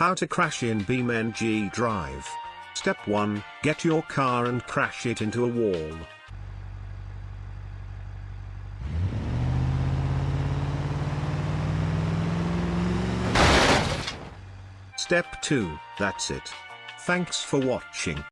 How to crash in BeamNG Drive. Step 1, get your car and crash it into a wall. Step 2, that's it. Thanks for watching.